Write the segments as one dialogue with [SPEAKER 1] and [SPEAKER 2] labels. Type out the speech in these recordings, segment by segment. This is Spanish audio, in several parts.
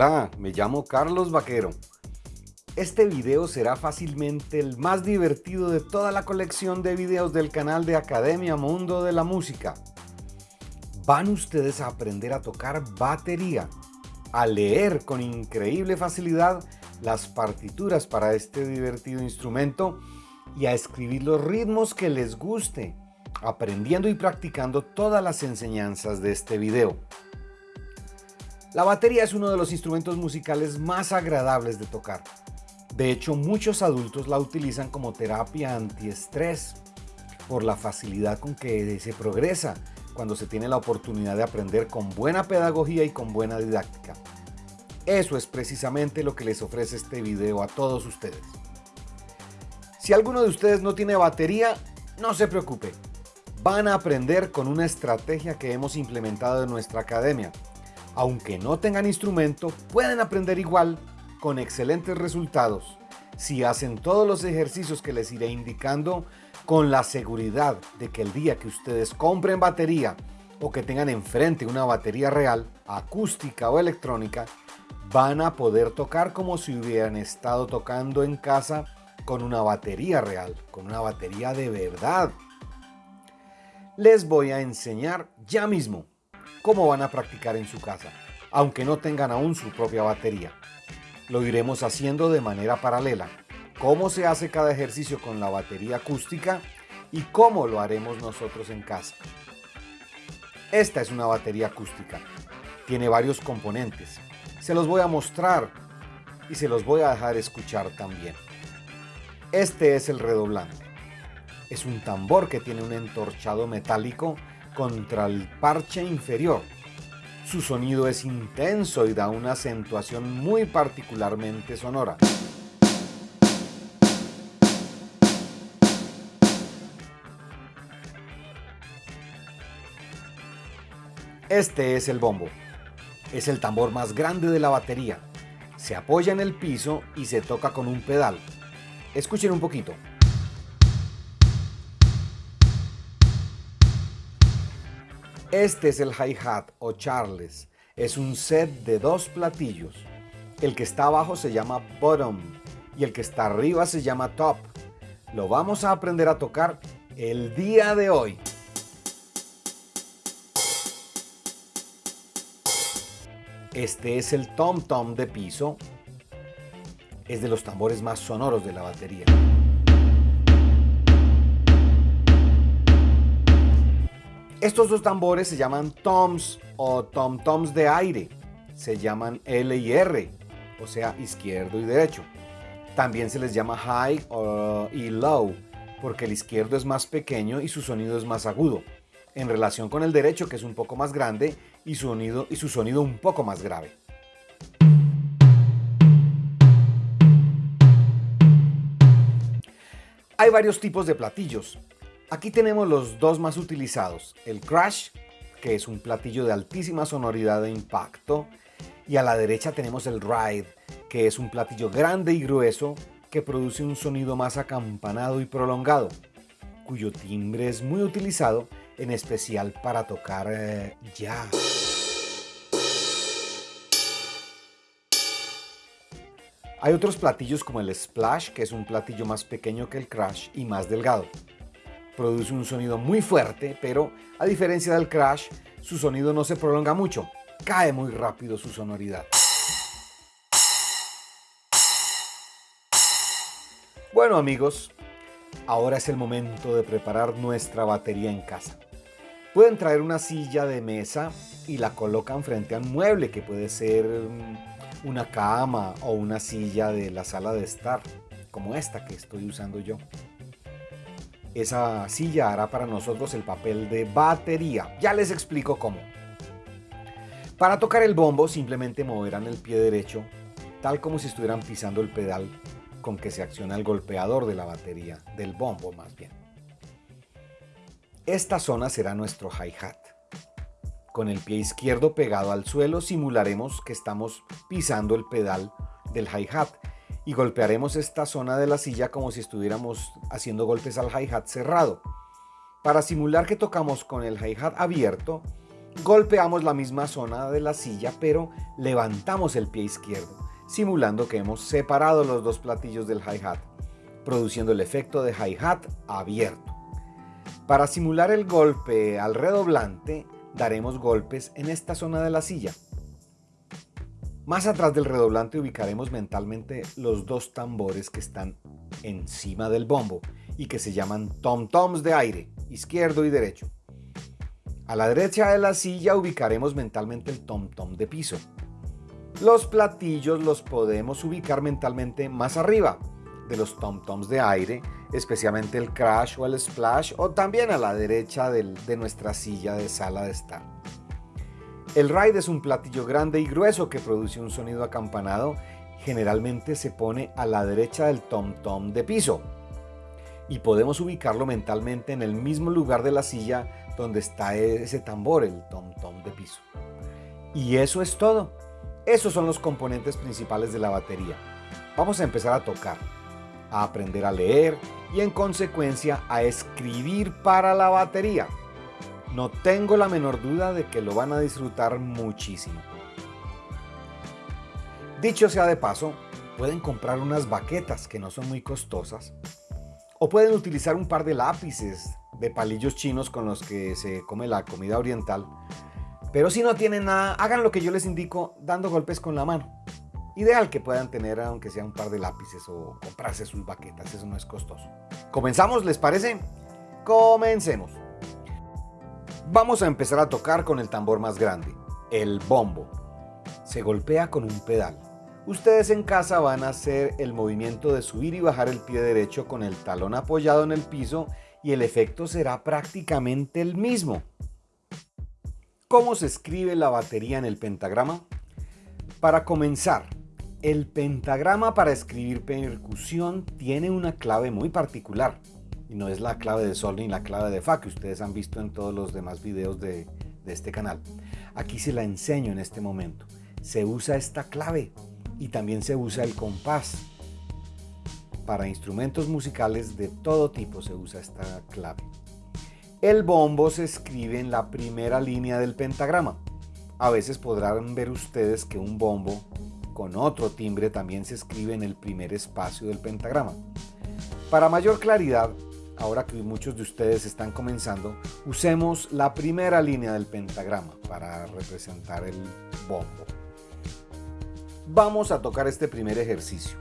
[SPEAKER 1] Hola, me llamo Carlos Vaquero. Este video será fácilmente el más divertido de toda la colección de videos del canal de Academia Mundo de la Música. Van ustedes a aprender a tocar batería, a leer con increíble facilidad las partituras para este divertido instrumento y a escribir los ritmos que les guste, aprendiendo y practicando todas las enseñanzas de este video. La batería es uno de los instrumentos musicales más agradables de tocar. De hecho, muchos adultos la utilizan como terapia antiestrés por la facilidad con que se progresa cuando se tiene la oportunidad de aprender con buena pedagogía y con buena didáctica. Eso es precisamente lo que les ofrece este video a todos ustedes. Si alguno de ustedes no tiene batería, no se preocupe. Van a aprender con una estrategia que hemos implementado en nuestra academia aunque no tengan instrumento, pueden aprender igual con excelentes resultados si hacen todos los ejercicios que les iré indicando con la seguridad de que el día que ustedes compren batería o que tengan enfrente una batería real, acústica o electrónica, van a poder tocar como si hubieran estado tocando en casa con una batería real, con una batería de verdad. Les voy a enseñar ya mismo cómo van a practicar en su casa, aunque no tengan aún su propia batería. Lo iremos haciendo de manera paralela, cómo se hace cada ejercicio con la batería acústica y cómo lo haremos nosotros en casa. Esta es una batería acústica. Tiene varios componentes. Se los voy a mostrar y se los voy a dejar escuchar también. Este es el redoblante. Es un tambor que tiene un entorchado metálico contra el parche inferior. Su sonido es intenso y da una acentuación muy particularmente sonora. Este es el bombo. Es el tambor más grande de la batería. Se apoya en el piso y se toca con un pedal. Escuchen un poquito. Este es el hi-hat o charles. Es un set de dos platillos. El que está abajo se llama bottom y el que está arriba se llama top. Lo vamos a aprender a tocar el día de hoy. Este es el tom tom de piso. Es de los tambores más sonoros de la batería. Estos dos tambores se llaman toms o tom-toms de aire. Se llaman L y R, o sea, izquierdo y derecho. También se les llama high y low, porque el izquierdo es más pequeño y su sonido es más agudo, en relación con el derecho que es un poco más grande y su sonido, y su sonido un poco más grave. Hay varios tipos de platillos. Aquí tenemos los dos más utilizados, el Crash, que es un platillo de altísima sonoridad e impacto, y a la derecha tenemos el Ride, que es un platillo grande y grueso que produce un sonido más acampanado y prolongado, cuyo timbre es muy utilizado en especial para tocar eh, jazz. Hay otros platillos como el Splash, que es un platillo más pequeño que el Crash y más delgado produce un sonido muy fuerte, pero a diferencia del crash, su sonido no se prolonga mucho, cae muy rápido su sonoridad. Bueno amigos, ahora es el momento de preparar nuestra batería en casa. Pueden traer una silla de mesa y la colocan frente a un mueble que puede ser mm, una cama o una silla de la sala de estar, como esta que estoy usando yo esa silla hará para nosotros el papel de batería. Ya les explico cómo. Para tocar el bombo simplemente moverán el pie derecho, tal como si estuvieran pisando el pedal con que se acciona el golpeador de la batería, del bombo más bien. Esta zona será nuestro hi-hat. Con el pie izquierdo pegado al suelo simularemos que estamos pisando el pedal del hi-hat y golpearemos esta zona de la silla como si estuviéramos haciendo golpes al hi-hat cerrado. Para simular que tocamos con el hi-hat abierto, golpeamos la misma zona de la silla, pero levantamos el pie izquierdo, simulando que hemos separado los dos platillos del hi-hat, produciendo el efecto de hi-hat abierto. Para simular el golpe al redoblante, daremos golpes en esta zona de la silla. Más atrás del redoblante ubicaremos mentalmente los dos tambores que están encima del bombo y que se llaman tom-toms de aire, izquierdo y derecho. A la derecha de la silla ubicaremos mentalmente el tom-tom de piso. Los platillos los podemos ubicar mentalmente más arriba de los tom-toms de aire, especialmente el crash o el splash, o también a la derecha de nuestra silla de sala de estar. El ride es un platillo grande y grueso que produce un sonido acampanado. Generalmente se pone a la derecha del tom-tom de piso. Y podemos ubicarlo mentalmente en el mismo lugar de la silla donde está ese tambor, el tom-tom de piso. Y eso es todo. Esos son los componentes principales de la batería. Vamos a empezar a tocar, a aprender a leer y en consecuencia a escribir para la batería. No tengo la menor duda de que lo van a disfrutar muchísimo. Dicho sea de paso, pueden comprar unas baquetas que no son muy costosas o pueden utilizar un par de lápices de palillos chinos con los que se come la comida oriental. Pero si no tienen nada, hagan lo que yo les indico dando golpes con la mano. Ideal que puedan tener aunque sea un par de lápices o comprarse sus baquetas, eso no es costoso. ¿Comenzamos, les parece? Comencemos. Vamos a empezar a tocar con el tambor más grande, el bombo. Se golpea con un pedal. Ustedes en casa van a hacer el movimiento de subir y bajar el pie derecho con el talón apoyado en el piso y el efecto será prácticamente el mismo. ¿Cómo se escribe la batería en el pentagrama? Para comenzar, el pentagrama para escribir percusión tiene una clave muy particular y no es la clave de sol ni la clave de fa que ustedes han visto en todos los demás videos de, de este canal. Aquí se la enseño en este momento. Se usa esta clave y también se usa el compás. Para instrumentos musicales de todo tipo se usa esta clave. El bombo se escribe en la primera línea del pentagrama. A veces podrán ver ustedes que un bombo con otro timbre también se escribe en el primer espacio del pentagrama. Para mayor claridad, ahora que muchos de ustedes están comenzando, usemos la primera línea del pentagrama para representar el bombo. Vamos a tocar este primer ejercicio.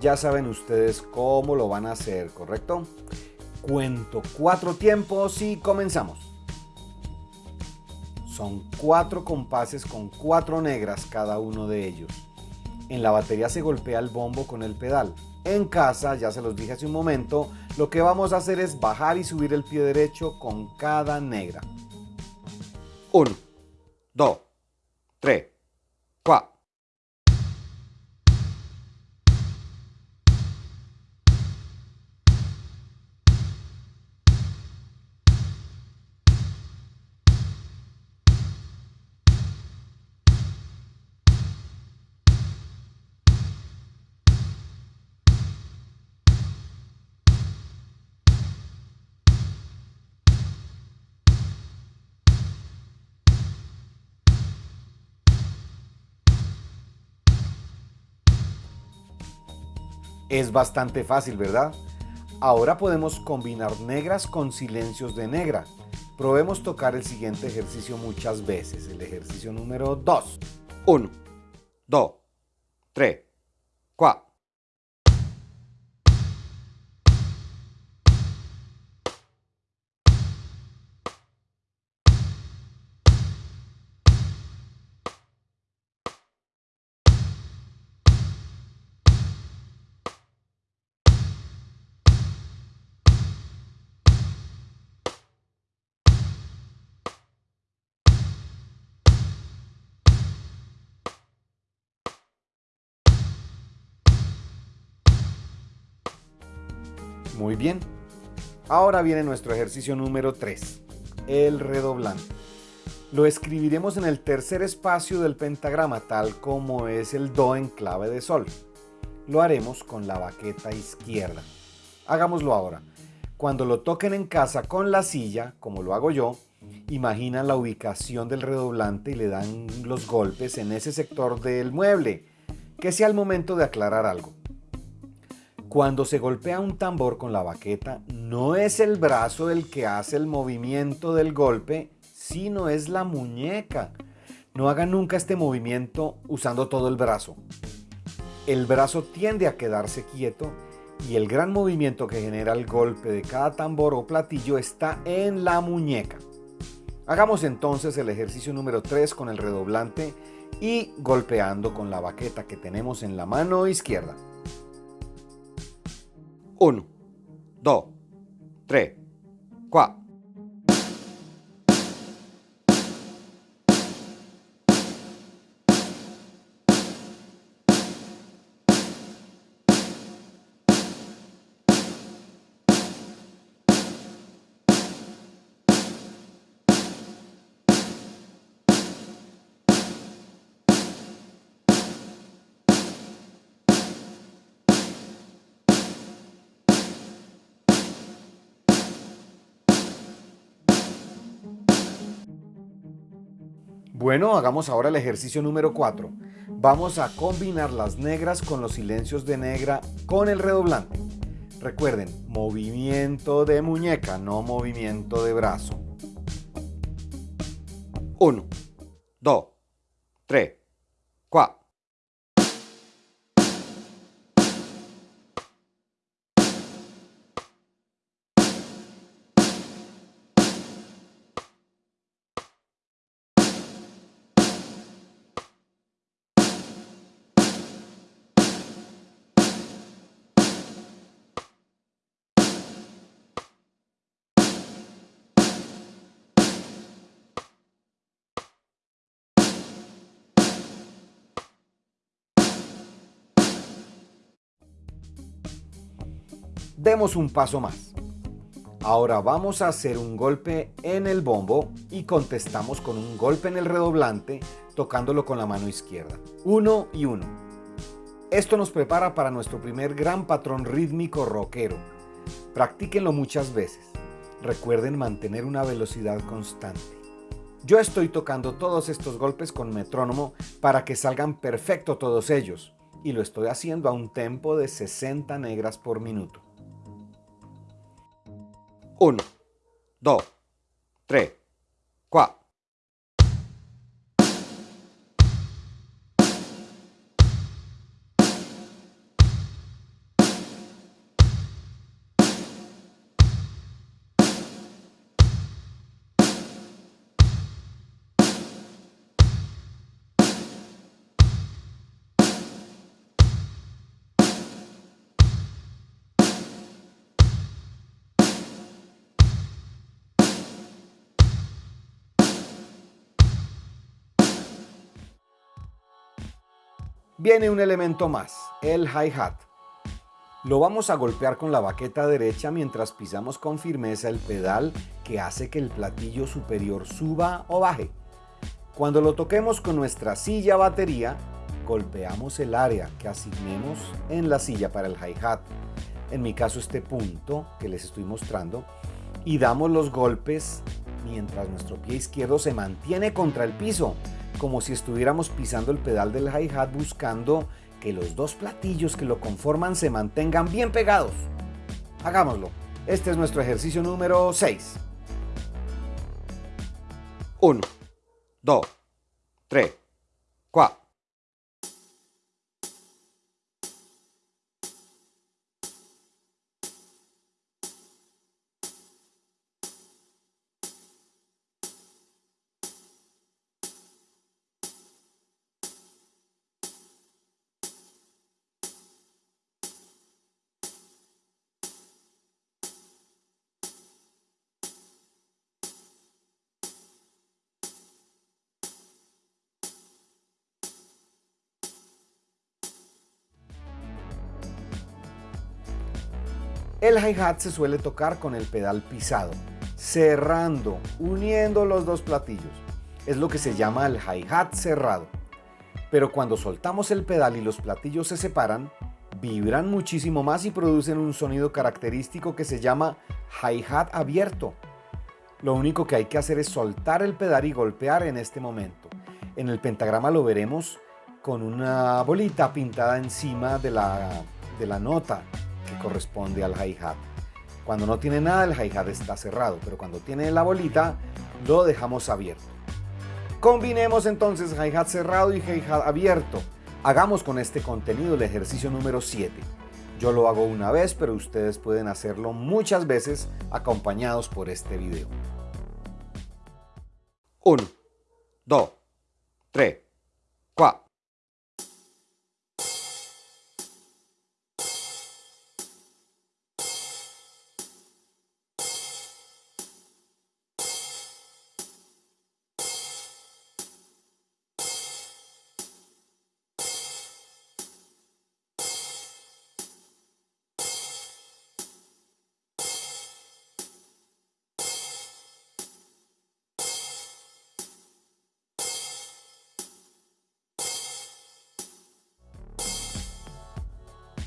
[SPEAKER 1] Ya saben ustedes cómo lo van a hacer, ¿correcto? Cuento cuatro tiempos y comenzamos. Son cuatro compases con cuatro negras cada uno de ellos. En la batería se golpea el bombo con el pedal. En casa, ya se los dije hace un momento, lo que vamos a hacer es bajar y subir el pie derecho con cada negra. 1, 2, 3, Es bastante fácil, ¿verdad? Ahora podemos combinar negras con silencios de negra. Probemos tocar el siguiente ejercicio muchas veces, el ejercicio número 2. 1, 2, 3, 4. Bien. Ahora viene nuestro ejercicio número 3, el redoblante. Lo escribiremos en el tercer espacio del pentagrama, tal como es el Do en clave de Sol. Lo haremos con la baqueta izquierda. Hagámoslo ahora. Cuando lo toquen en casa con la silla, como lo hago yo, Imagina la ubicación del redoblante y le dan los golpes en ese sector del mueble, que sea el momento de aclarar algo. Cuando se golpea un tambor con la baqueta, no es el brazo el que hace el movimiento del golpe, sino es la muñeca. No hagan nunca este movimiento usando todo el brazo. El brazo tiende a quedarse quieto y el gran movimiento que genera el golpe de cada tambor o platillo está en la muñeca. Hagamos entonces el ejercicio número 3 con el redoblante y golpeando con la baqueta que tenemos en la mano izquierda. 1, 2, 3, 4. Bueno, hagamos ahora el ejercicio número 4. Vamos a combinar las negras con los silencios de negra con el redoblante. Recuerden, movimiento de muñeca, no movimiento de brazo. 1, 2, 3, 4. Un paso más. Ahora vamos a hacer un golpe en el bombo y contestamos con un golpe en el redoblante tocándolo con la mano izquierda. Uno y uno. Esto nos prepara para nuestro primer gran patrón rítmico rockero. Practíquenlo muchas veces. Recuerden mantener una velocidad constante. Yo estoy tocando todos estos golpes con metrónomo para que salgan perfecto todos ellos y lo estoy haciendo a un tempo de 60 negras por minuto. 1, 2, 3, 4. Viene un elemento más, el hi-hat. Lo vamos a golpear con la baqueta derecha mientras pisamos con firmeza el pedal que hace que el platillo superior suba o baje. Cuando lo toquemos con nuestra silla batería, golpeamos el área que asignemos en la silla para el hi-hat, en mi caso este punto que les estoy mostrando, y damos los golpes mientras nuestro pie izquierdo se mantiene contra el piso como si estuviéramos pisando el pedal del hi-hat buscando que los dos platillos que lo conforman se mantengan bien pegados. Hagámoslo. Este es nuestro ejercicio número 6. 1, 2, 3, 4. El hi-hat se suele tocar con el pedal pisado, cerrando, uniendo los dos platillos. Es lo que se llama el hi-hat cerrado. Pero cuando soltamos el pedal y los platillos se separan, vibran muchísimo más y producen un sonido característico que se llama hi-hat abierto. Lo único que hay que hacer es soltar el pedal y golpear en este momento. En el pentagrama lo veremos con una bolita pintada encima de la, de la nota corresponde al hi-hat. Cuando no tiene nada el hi-hat está cerrado, pero cuando tiene la bolita lo dejamos abierto. Combinemos entonces hi-hat cerrado y hi-hat abierto. Hagamos con este contenido el ejercicio número 7. Yo lo hago una vez, pero ustedes pueden hacerlo muchas veces acompañados por este video. 1, 2, 3, 4.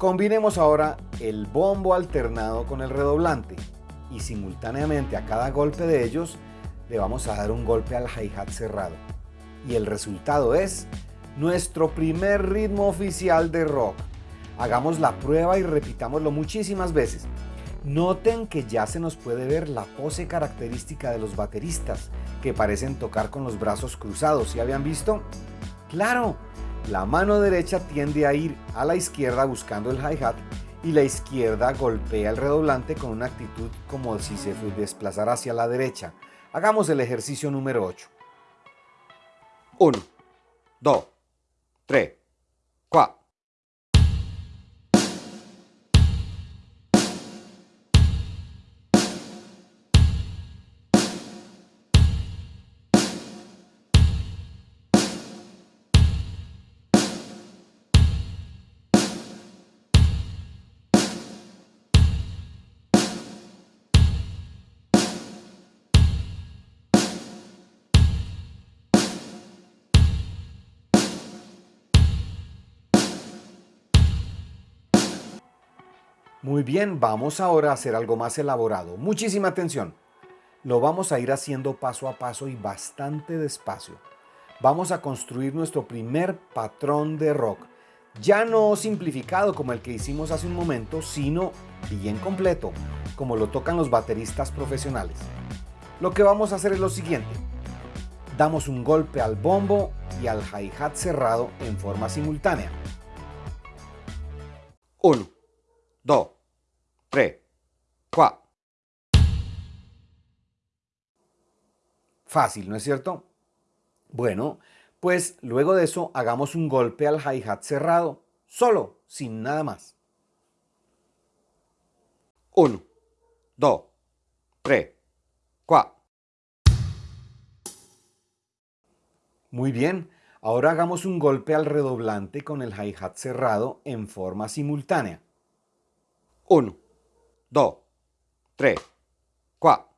[SPEAKER 1] Combinemos ahora el bombo alternado con el redoblante y simultáneamente a cada golpe de ellos le vamos a dar un golpe al hi-hat cerrado. Y el resultado es nuestro primer ritmo oficial de rock. Hagamos la prueba y repitámoslo muchísimas veces. Noten que ya se nos puede ver la pose característica de los bateristas, que parecen tocar con los brazos cruzados. ¿Sí habían visto? ¡Claro! La mano derecha tiende a ir a la izquierda buscando el hi-hat y la izquierda golpea el redoblante con una actitud como si se desplazara hacia la derecha. Hagamos el ejercicio número 8. 1, 2, 3, 4. Muy bien, vamos ahora a hacer algo más elaborado. Muchísima atención. Lo vamos a ir haciendo paso a paso y bastante despacio. Vamos a construir nuestro primer patrón de rock. Ya no simplificado como el que hicimos hace un momento, sino bien completo, como lo tocan los bateristas profesionales. Lo que vamos a hacer es lo siguiente. Damos un golpe al bombo y al hi-hat cerrado en forma simultánea. 1, 2, 3, 4. Fácil, ¿no es cierto? Bueno, pues luego de eso hagamos un golpe al hi-hat cerrado, solo, sin nada más. 1, 2, 3, 4. Muy bien, ahora hagamos un golpe al redoblante con el hi-hat cerrado en forma simultánea. 1, 2, 3, 4.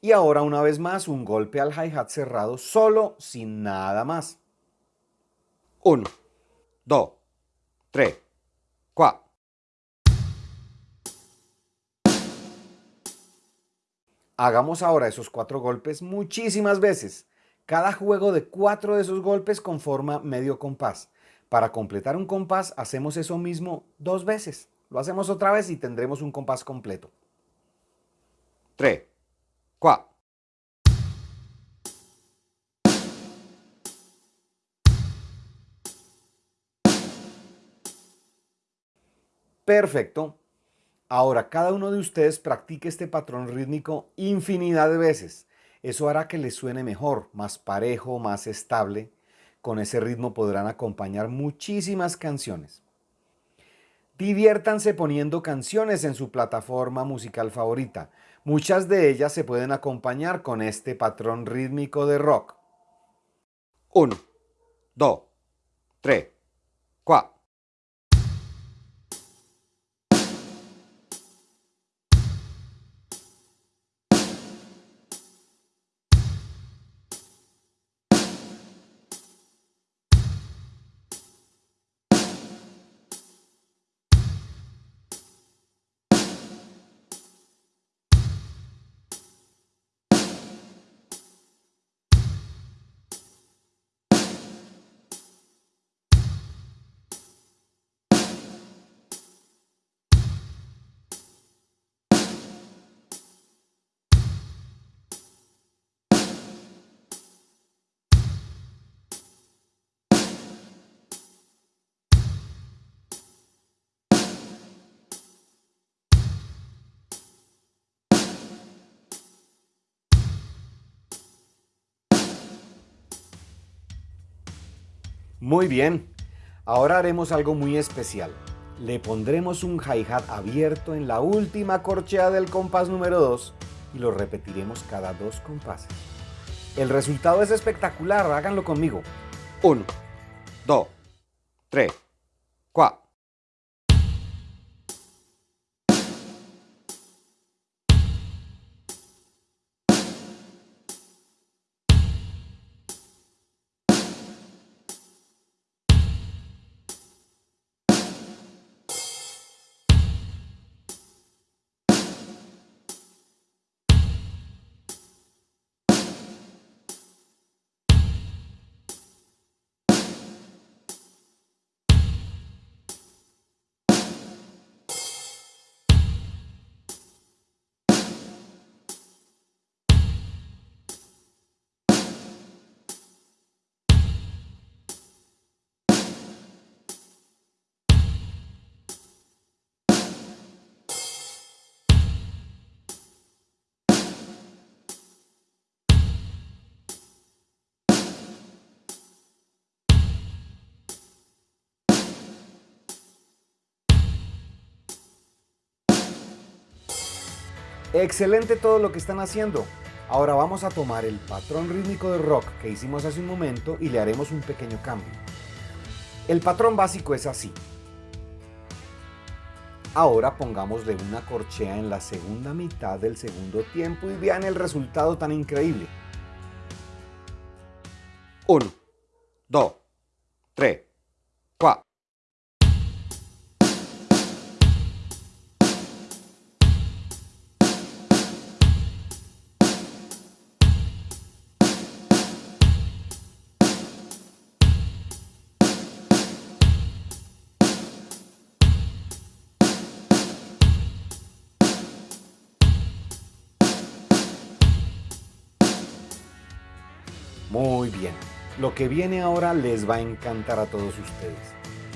[SPEAKER 1] Y ahora una vez más un golpe al hi-hat cerrado solo, sin nada más. 1, 2, 3, 4. Hagamos ahora esos cuatro golpes muchísimas veces. Cada juego de cuatro de esos golpes conforma medio compás. Para completar un compás hacemos eso mismo dos veces. Lo hacemos otra vez y tendremos un compás completo. 3, 4. Perfecto. Ahora cada uno de ustedes practique este patrón rítmico infinidad de veces. Eso hará que les suene mejor, más parejo, más estable con ese ritmo podrán acompañar muchísimas canciones. Diviértanse poniendo canciones en su plataforma musical favorita. Muchas de ellas se pueden acompañar con este patrón rítmico de rock. 1, 2, 3, 4. Muy bien, ahora haremos algo muy especial. Le pondremos un hi-hat abierto en la última corchea del compás número 2 y lo repetiremos cada dos compases. El resultado es espectacular, háganlo conmigo. 1, 2, 3, 4. Excelente todo lo que están haciendo. Ahora vamos a tomar el patrón rítmico de rock que hicimos hace un momento y le haremos un pequeño cambio. El patrón básico es así. Ahora pongámosle una corchea en la segunda mitad del segundo tiempo y vean el resultado tan increíble. 1, 2, 3, Muy bien, lo que viene ahora les va a encantar a todos ustedes.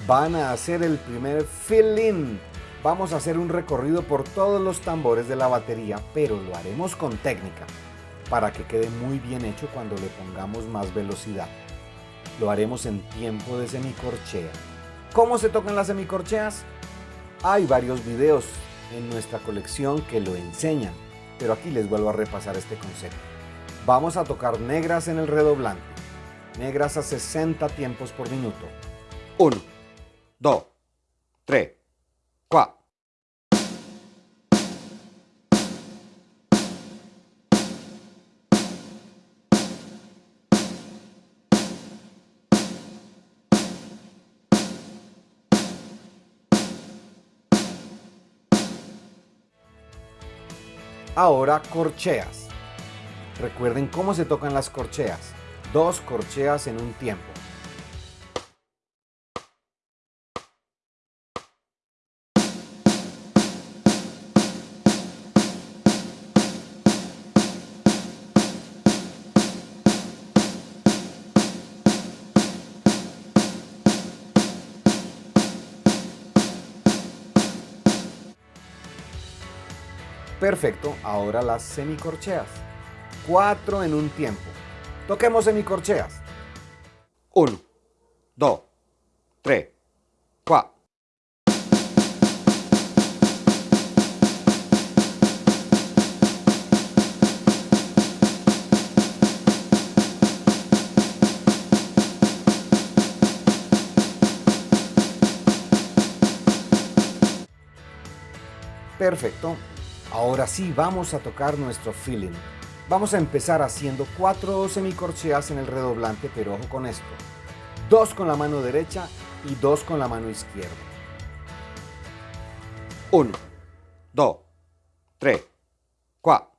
[SPEAKER 1] Van a hacer el primer fill-in. Vamos a hacer un recorrido por todos los tambores de la batería, pero lo haremos con técnica, para que quede muy bien hecho cuando le pongamos más velocidad. Lo haremos en tiempo de semicorchea. ¿Cómo se tocan las semicorcheas? Hay varios videos en nuestra colección que lo enseñan, pero aquí les vuelvo a repasar este concepto. Vamos a tocar negras en el redoblante. Negras a 60 tiempos por minuto. 1, 2, 3, 4. Ahora corcheas. Recuerden cómo se tocan las corcheas. Dos corcheas en un tiempo. Perfecto, ahora las semicorcheas. 4 en un tiempo. Toquemos semicorcheas. 1, 2, 3, 4. Perfecto. Ahora sí vamos a tocar nuestro feeling. Vamos a empezar haciendo cuatro semicorcheas en el redoblante, pero ojo con esto. Dos con la mano derecha y dos con la mano izquierda. 1, 2, 3, 4.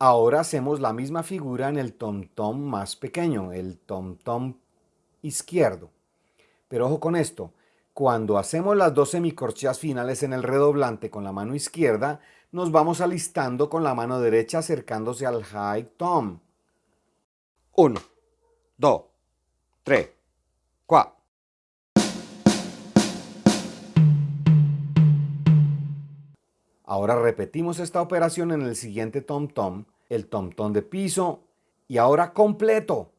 [SPEAKER 1] Ahora hacemos la misma figura en el tom-tom más pequeño, el tom-tom izquierdo. Pero ojo con esto, cuando hacemos las dos semicorcheas finales en el redoblante con la mano izquierda, nos vamos alistando con la mano derecha acercándose al high tom. 1, 2, 3, 4. Ahora repetimos esta operación en el siguiente tom tom, el tom tom de piso y ahora completo.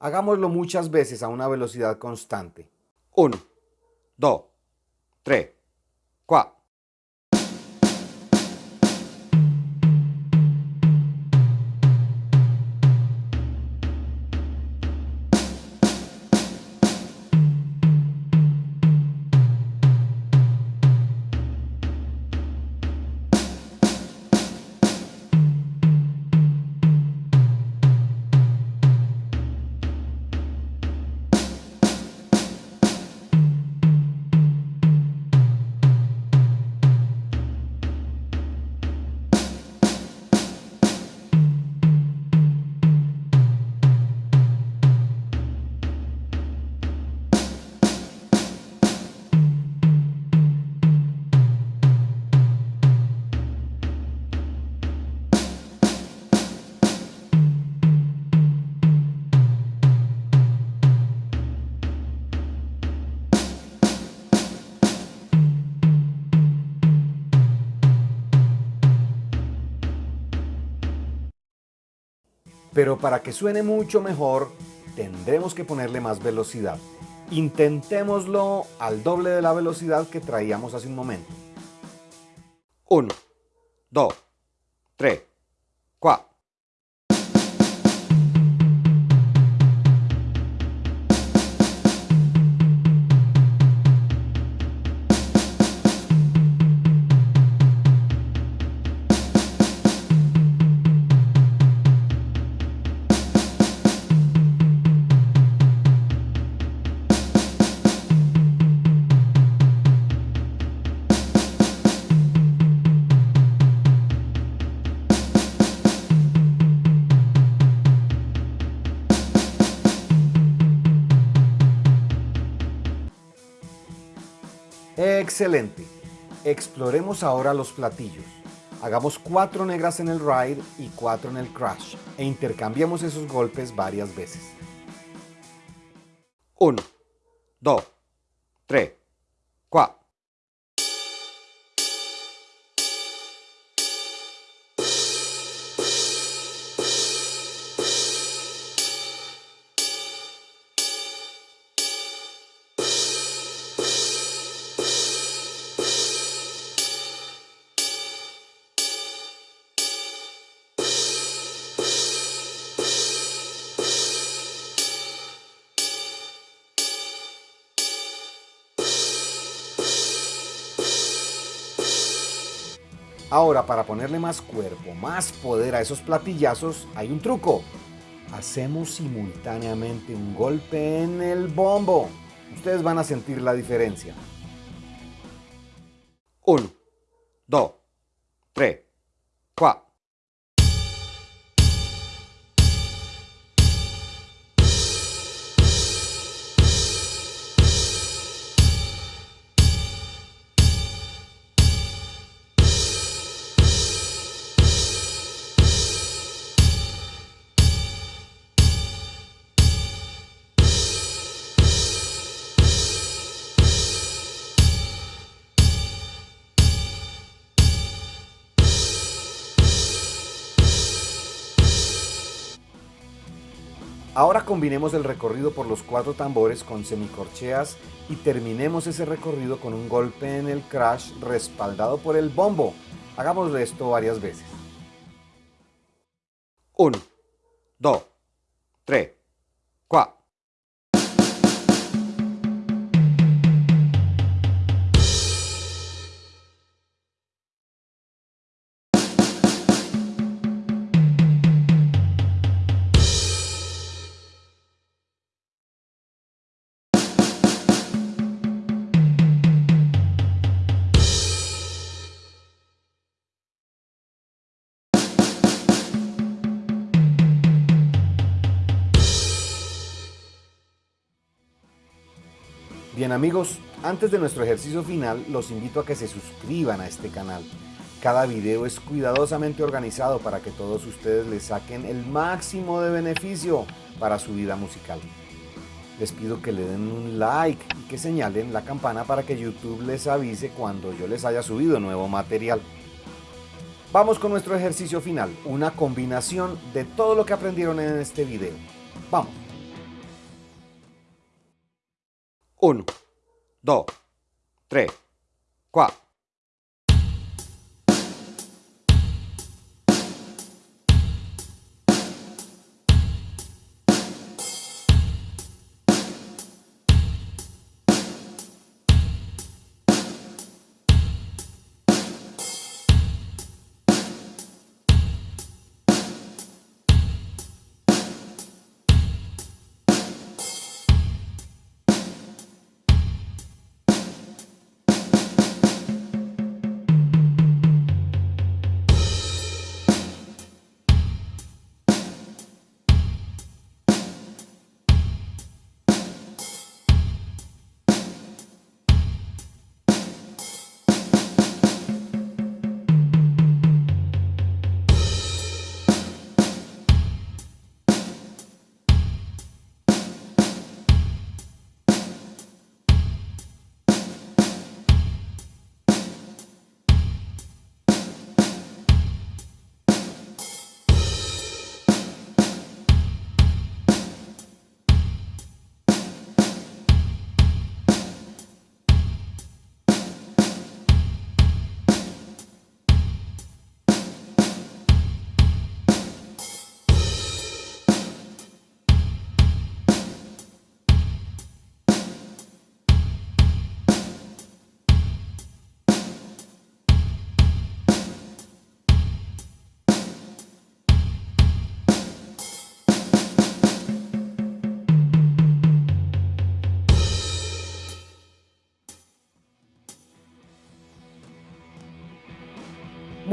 [SPEAKER 1] Hagámoslo muchas veces a una velocidad constante. 1, 2, 3, 4. Pero para que suene mucho mejor, tendremos que ponerle más velocidad. Intentémoslo al doble de la velocidad que traíamos hace un momento. 1, 2, 3, 4. Excelente. Exploremos ahora los platillos. Hagamos cuatro negras en el ride y cuatro en el crash e intercambiemos esos golpes varias veces. 1, 2, 3, 4. Para ponerle más cuerpo, más poder a esos platillazos, hay un truco. Hacemos simultáneamente un golpe en el bombo. Ustedes van a sentir la diferencia. 1, 2, 3, Ahora combinemos el recorrido por los cuatro tambores con semicorcheas y terminemos ese recorrido con un golpe en el crash respaldado por el bombo. Hagamos esto varias veces. 1, 2, 3, Bien amigos, antes de nuestro ejercicio final los invito a que se suscriban a este canal. Cada video es cuidadosamente organizado para que todos ustedes le saquen el máximo de beneficio para su vida musical. Les pido que le den un like y que señalen la campana para que YouTube les avise cuando yo les haya subido nuevo material. Vamos con nuestro ejercicio final, una combinación de todo lo que aprendieron en este video. ¡Vamos! 1, 2, 3, 4.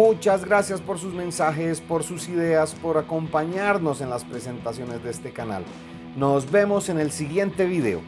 [SPEAKER 1] Muchas gracias por sus mensajes, por sus ideas, por acompañarnos en las presentaciones de este canal. Nos vemos en el siguiente video.